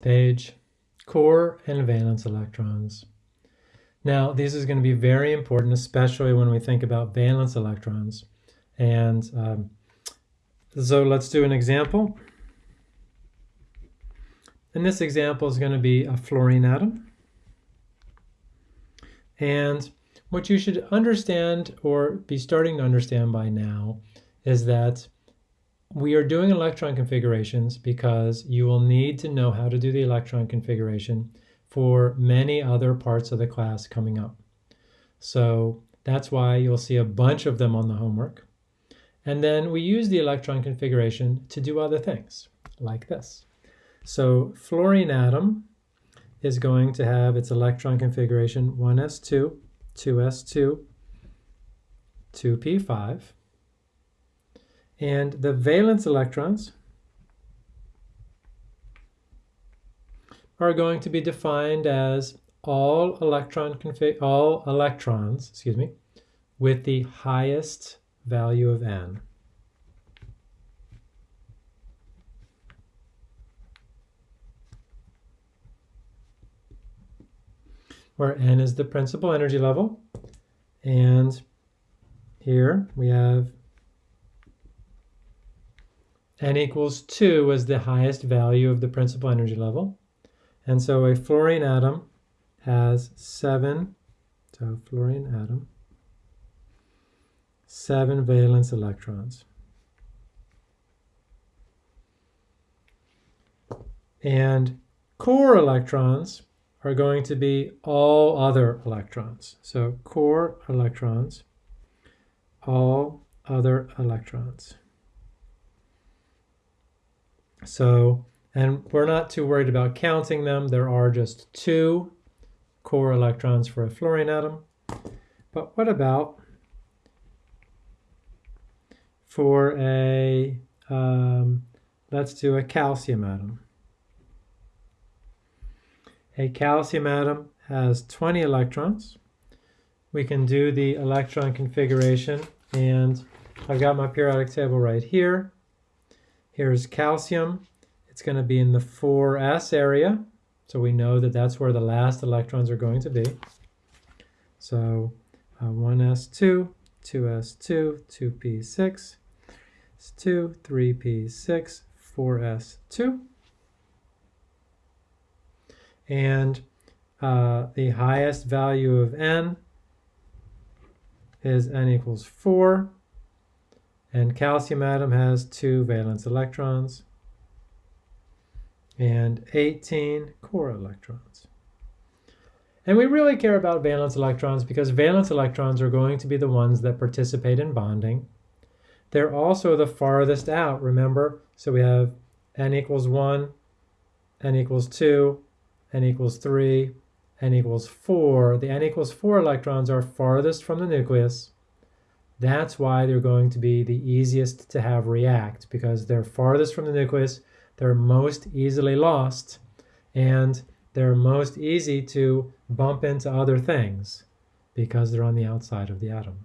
page, core and valence electrons. Now, this is going to be very important, especially when we think about valence electrons. And um, so let's do an example. And this example is going to be a fluorine atom. And what you should understand or be starting to understand by now is that we are doing electron configurations because you will need to know how to do the electron configuration for many other parts of the class coming up. So that's why you'll see a bunch of them on the homework. And then we use the electron configuration to do other things, like this. So fluorine atom is going to have its electron configuration 1s2, 2s2, 2p5. And the valence electrons are going to be defined as all electron config all electrons, excuse me, with the highest value of n. Where n is the principal energy level. And here we have n equals 2 as the highest value of the principal energy level. And so a fluorine atom has 7, so fluorine atom, 7 valence electrons. And core electrons are going to be all other electrons. So core electrons, all other electrons. So, and we're not too worried about counting them. There are just two core electrons for a fluorine atom. But what about for a, um, let's do a calcium atom. A calcium atom has 20 electrons. We can do the electron configuration and I've got my periodic table right here. Here's calcium. It's going to be in the 4s area. So we know that that's where the last electrons are going to be. So uh, 1s2, 2s2, 2p6, 2, 3p6, 4s2. And uh, the highest value of n is n equals 4. And calcium atom has two valence electrons and 18 core electrons. And we really care about valence electrons because valence electrons are going to be the ones that participate in bonding. They're also the farthest out, remember? So we have n equals 1, n equals 2, n equals 3, n equals 4. The n equals 4 electrons are farthest from the nucleus. That's why they're going to be the easiest to have react because they're farthest from the nucleus, they're most easily lost, and they're most easy to bump into other things because they're on the outside of the atom.